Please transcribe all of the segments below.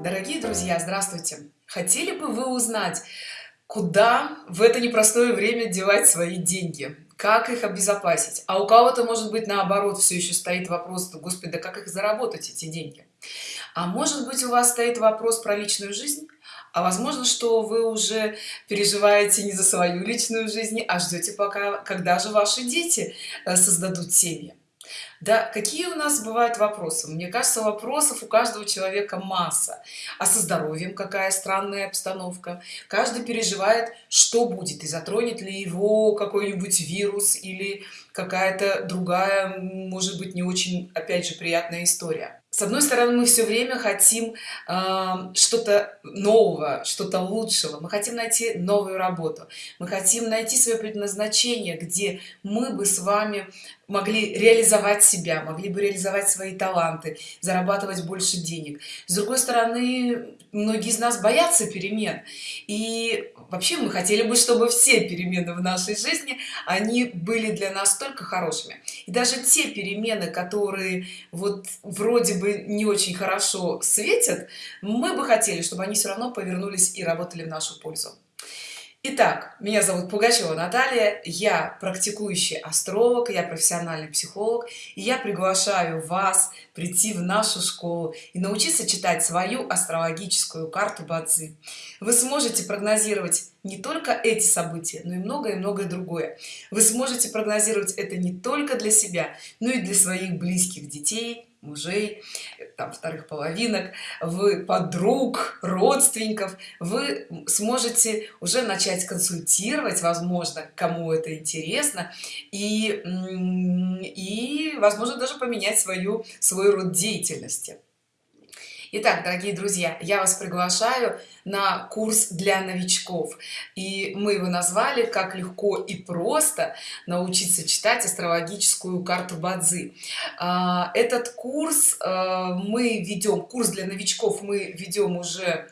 Дорогие друзья, здравствуйте! Хотели бы вы узнать, куда в это непростое время девать свои деньги? Как их обезопасить? А у кого-то, может быть, наоборот, все еще стоит вопрос, господи, да как их заработать, эти деньги? А может быть, у вас стоит вопрос про личную жизнь? А возможно, что вы уже переживаете не за свою личную жизнь, а ждете пока, когда же ваши дети э, создадут семьи. Да, какие у нас бывают вопросы? Мне кажется, вопросов у каждого человека масса. А со здоровьем какая странная обстановка? Каждый переживает, что будет и затронет ли его какой-нибудь вирус или какая-то другая, может быть, не очень, опять же, приятная история с одной стороны мы все время хотим э, что-то нового что-то лучшего мы хотим найти новую работу мы хотим найти свое предназначение где мы бы с вами могли реализовать себя могли бы реализовать свои таланты зарабатывать больше денег. С другой стороны многие из нас боятся перемен. И вообще мы хотели бы чтобы все перемены в нашей жизни они были для нас только хорошими. И даже те перемены которые вот вроде бы не очень хорошо светят мы бы хотели чтобы они все равно повернулись и работали в нашу пользу Итак, меня зовут Пугачева Наталья, я практикующий астролог, я профессиональный психолог, и я приглашаю вас прийти в нашу школу и научиться читать свою астрологическую карту Бадзи. Вы сможете прогнозировать не только эти события, но и многое многое другое. Вы сможете прогнозировать это не только для себя, но и для своих близких детей, мужей там вторых половинок. Вы подруг родственников. Вы сможете уже начать консультировать возможно кому это интересно. И и возможно даже поменять свою свой род деятельности Итак, дорогие друзья, я вас приглашаю на курс для новичков. И мы его назвали «Как легко и просто научиться читать астрологическую карту Бадзи». А, этот курс а, мы ведем, курс для новичков мы ведем уже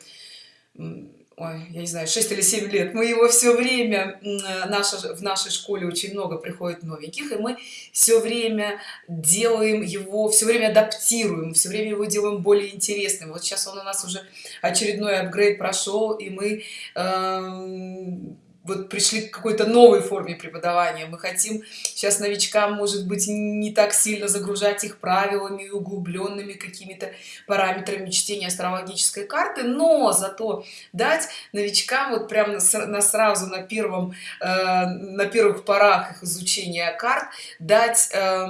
ой, я не знаю 6 или 7 лет. Мы его все время наша в нашей школе очень много приходит новеньких и мы все время делаем его все время адаптируем все время его делаем более интересным. Вот сейчас он у нас уже очередной апгрейд прошел и мы э вот пришли к какой-то новой форме преподавания. Мы хотим сейчас новичкам может быть не так сильно загружать их правилами углубленными какими-то параметрами чтения астрологической карты но зато дать новичкам вот прямо на, сразу на первом э, на первых порах их изучения карт дать э,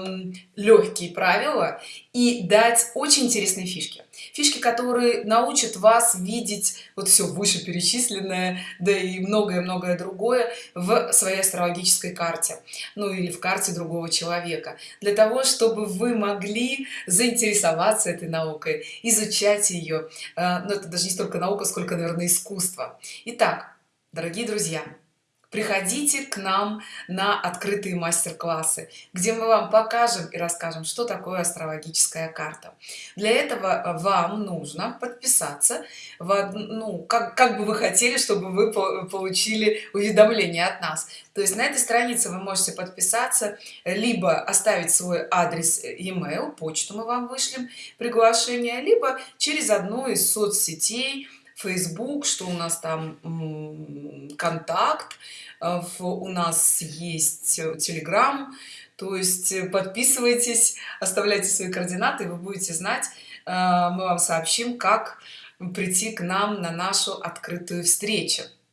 легкие правила и дать очень интересные фишки фишки которые научат вас видеть вот все вышеперечисленное да и многое-многое другое в своей астрологической карте ну или в карте другого человека. Для того чтобы вы могли заинтересоваться этой наукой изучать ее э, но это даже не столько наука сколько наверное искусство. Итак дорогие друзья приходите к нам на открытые мастер-классы где мы вам покажем и расскажем что такое астрологическая карта. Для этого вам нужно подписаться в ну как, как бы вы хотели чтобы вы получили уведомление от нас. То есть на этой странице вы можете подписаться либо оставить свой адрес e-mail почту мы вам вышлем приглашение либо через одну из соцсетей facebook что у нас там контакт. Э, у нас есть telegram. То есть э, подписывайтесь оставляйте свои координаты вы будете знать э, мы вам сообщим как прийти к нам на нашу открытую встречу